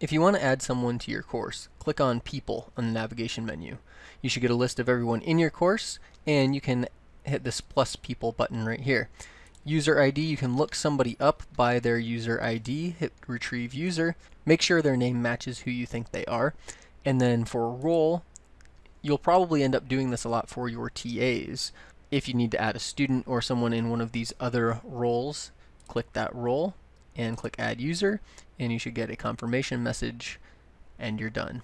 If you want to add someone to your course, click on People on the navigation menu. You should get a list of everyone in your course, and you can hit this plus people button right here. User ID, you can look somebody up by their user ID, hit retrieve user, make sure their name matches who you think they are, and then for role, you'll probably end up doing this a lot for your TAs. If you need to add a student or someone in one of these other roles, click that role and click add user and you should get a confirmation message and you're done.